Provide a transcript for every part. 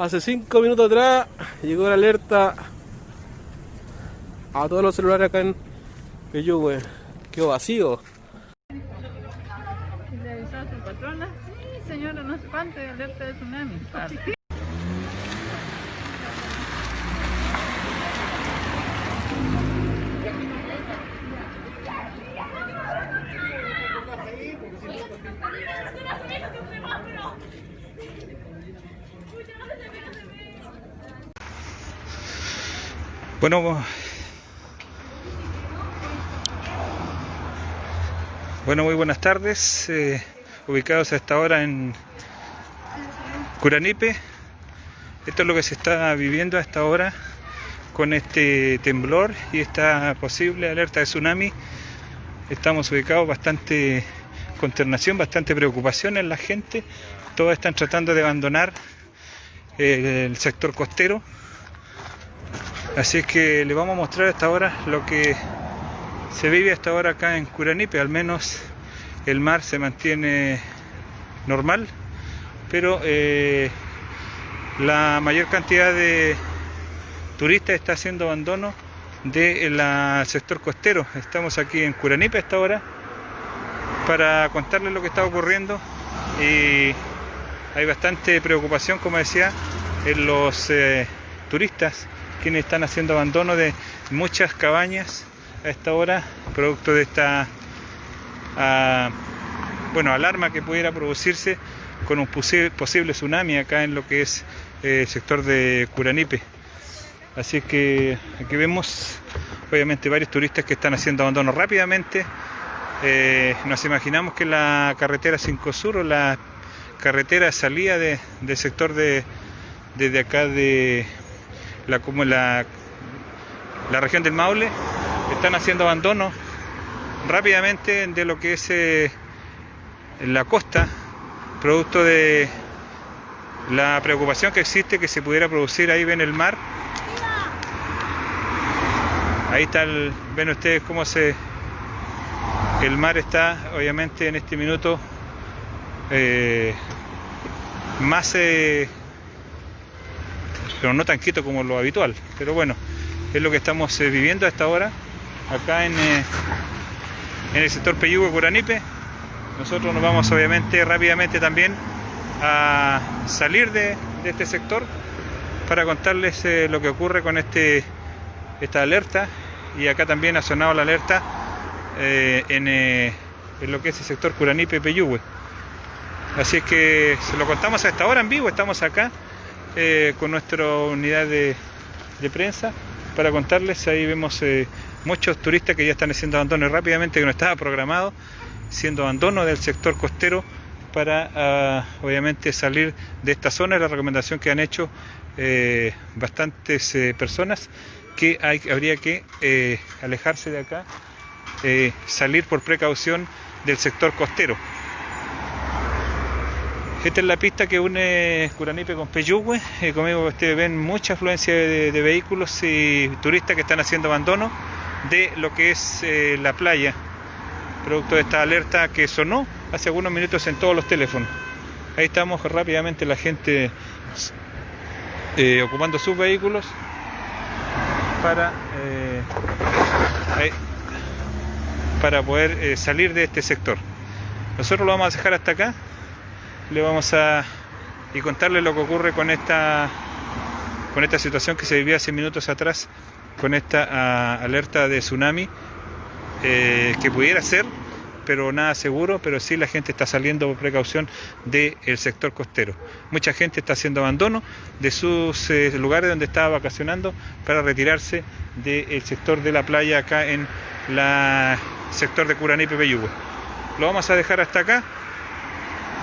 Hace 5 minutos atrás llegó la alerta a todos los celulares acá en Peyúgue. Quedó vacío. ¿Le avisó a su patrona? Sí, señora, no espante, alerta de tsunami. Bueno, bueno, muy buenas tardes. eh, ubicados a esta hora en Curanipe. Esto es lo que se está viviendo a esta hora con este temblor y esta posible alerta de tsunami. Estamos ubicados bastante consternación, bastante preocupación en la gente. Todos están tratando de abandonar eh, el sector costero. Así es que les vamos a mostrar hasta ahora lo que se vive hasta ahora acá en Curanipe. Al menos el mar se mantiene normal, pero eh, la mayor cantidad de turistas está haciendo abandono del sector costero. Estamos aquí en Curanipe hasta ahora para contarles lo que está ocurriendo y hay bastante preocupación, como decía, en los eh, turistas quienes están haciendo abandono de muchas cabañas a esta hora, producto de esta ah, bueno, alarma que pudiera producirse con un posi- posible tsunami acá en lo que es eh, el sector de Curanipe. Así que aquí vemos obviamente varios turistas que están haciendo abandono rápidamente. Eh, nos imaginamos que la carretera 5 Sur o la carretera de salida de- del sector de desde acá de la como la, la región del Maule están haciendo abandono rápidamente de lo que es eh, la costa producto de la preocupación que existe que se pudiera producir ahí ven el mar. Ahí está ven ustedes cómo se el mar está obviamente en este minuto eh, más eh, pero no tan quieto como lo habitual. Pero bueno, es lo que estamos eh, viviendo a esta hora, acá en, eh, en el sector Peyúgue Curanipe. Nosotros nos vamos obviamente rápidamente también a salir de, de este sector para contarles eh, lo que ocurre con este esta alerta y acá también ha sonado la alerta eh, en, en lo que es el sector Curanipe Peyúgue. Así es que se lo contamos a esta hora en vivo, estamos acá eh, con nuestra unidad de, prensa para contarles. Ahí vemos eh, muchos turistas que ya están haciendo abandono rápidamente, que no estaba programado, siendo abandono del sector costero para ah, obviamente salir de esta zona. Es la recomendación que han hecho eh, bastantes personas que habría que alejarse de acá, salir por precaución del sector costero. Esta es la pista que une Curanipe con Peyúgue. Eh, conmigo ustedes ven mucha afluencia de, vehículos y turistas que están haciendo abandono de lo que es eh, la playa, producto de esta alerta que sonó hace algunos minutos en todos los teléfonos. Ahí estamos rápidamente la gente eh, ocupando sus vehículos para, eh, para poder salir de este sector. Nosotros lo vamos a dejar hasta acá le vamos a y contarle lo que ocurre con esta con esta situación que se vivía hace minutos atrás con esta ah, alerta de tsunami eh, que pudiera ser pero nada seguro pero sí la gente está saliendo por precaución del sector costero. Mucha gente está haciendo abandono de sus eh, lugares donde estaba vacacionando para retirarse del sector de la playa acá en la sector de Curanipe Peyúgue lo vamos a dejar hasta acá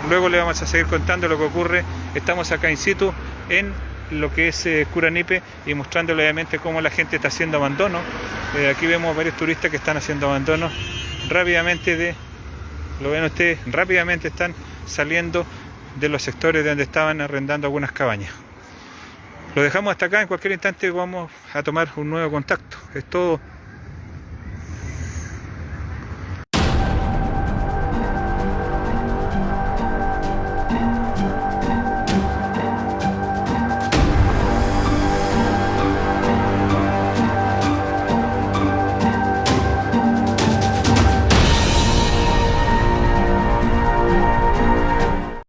Luego le vamos a seguir contando lo que ocurre. Estamos acá in situ en lo que es eh, Curanipe y mostrándole obviamente cómo la gente está haciendo abandono. Eh, aquí vemos varios turistas que están haciendo abandono rápidamente de, lo ven ustedes, rápidamente están saliendo de los sectores donde estaban arrendando algunas cabañas. Lo dejamos hasta acá, en cualquier instante vamos a tomar un nuevo contacto. Es todo